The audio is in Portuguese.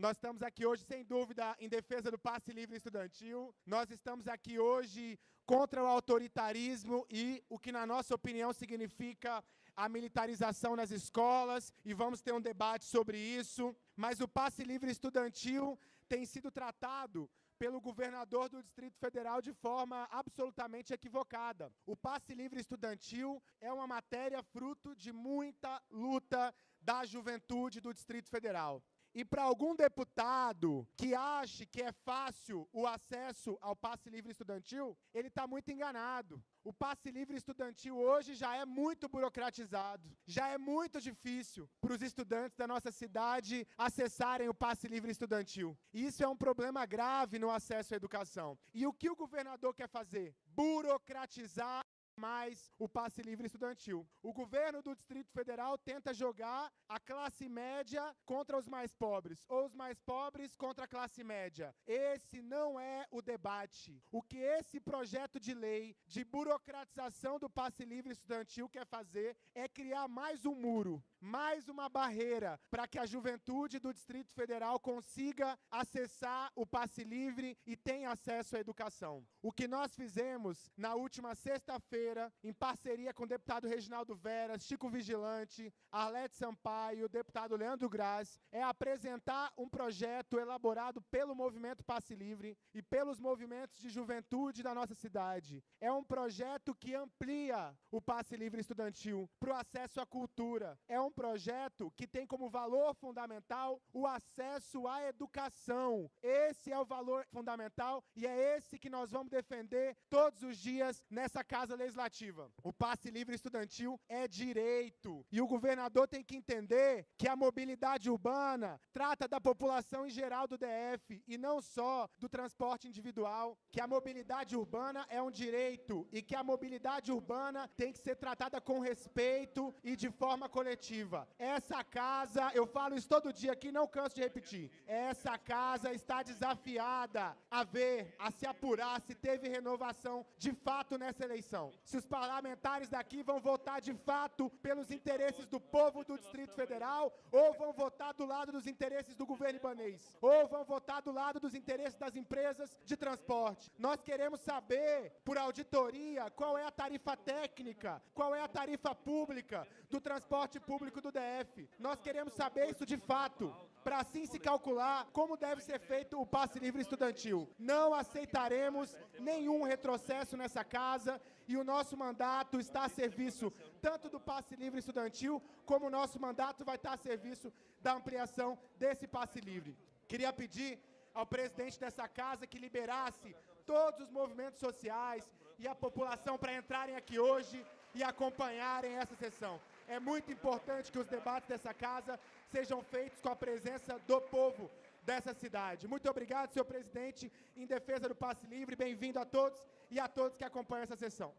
Nós estamos aqui hoje, sem dúvida, em defesa do passe livre estudantil. Nós estamos aqui hoje contra o autoritarismo e o que, na nossa opinião, significa a militarização nas escolas, e vamos ter um debate sobre isso. Mas o passe livre estudantil tem sido tratado pelo governador do Distrito Federal de forma absolutamente equivocada. O passe livre estudantil é uma matéria fruto de muita luta da juventude do Distrito Federal. E para algum deputado que ache que é fácil o acesso ao passe livre estudantil, ele está muito enganado. O passe livre estudantil hoje já é muito burocratizado, já é muito difícil para os estudantes da nossa cidade acessarem o passe livre estudantil. E isso é um problema grave no acesso à educação. E o que o governador quer fazer? Burocratizar mais o passe livre estudantil. O governo do Distrito Federal tenta jogar a classe média contra os mais pobres, ou os mais pobres contra a classe média. Esse não é o debate. O que esse projeto de lei de burocratização do passe livre estudantil quer fazer é criar mais um muro, mais uma barreira para que a juventude do Distrito Federal consiga acessar o passe livre e tenha acesso à educação. O que nós fizemos na última sexta-feira em parceria com o deputado Reginaldo Veras, Chico Vigilante, Arlete Sampaio, deputado Leandro Graz, é apresentar um projeto elaborado pelo Movimento Passe Livre e pelos movimentos de juventude da nossa cidade. É um projeto que amplia o Passe Livre Estudantil para o acesso à cultura. É um projeto que tem como valor fundamental o acesso à educação. Esse é o valor fundamental e é esse que nós vamos defender todos os dias nessa Casa Legislativa legislativa. O passe livre estudantil é direito. E o governador tem que entender que a mobilidade urbana trata da população em geral do DF e não só do transporte individual. Que a mobilidade urbana é um direito e que a mobilidade urbana tem que ser tratada com respeito e de forma coletiva. Essa casa, eu falo isso todo dia aqui, não canso de repetir. Essa casa está desafiada a ver, a se apurar se teve renovação de fato nessa eleição se os parlamentares daqui vão votar de fato pelos interesses do povo do Distrito Federal ou vão votar do lado dos interesses do governo ibanês, ou vão votar do lado dos interesses das empresas de transporte. Nós queremos saber, por auditoria, qual é a tarifa técnica, qual é a tarifa pública do transporte público do DF. Nós queremos saber isso de fato para assim se calcular como deve ser feito o passe livre estudantil. Não aceitaremos nenhum retrocesso nessa casa e o nosso mandato está a serviço tanto do passe livre estudantil, como o nosso mandato vai estar a serviço da ampliação desse passe livre. Queria pedir ao presidente dessa casa que liberasse todos os movimentos sociais e a população para entrarem aqui hoje e acompanharem essa sessão. É muito importante que os debates dessa casa sejam feitos com a presença do povo dessa cidade. Muito obrigado, senhor presidente, em defesa do passe livre. Bem-vindo a todos e a todos que acompanham essa sessão.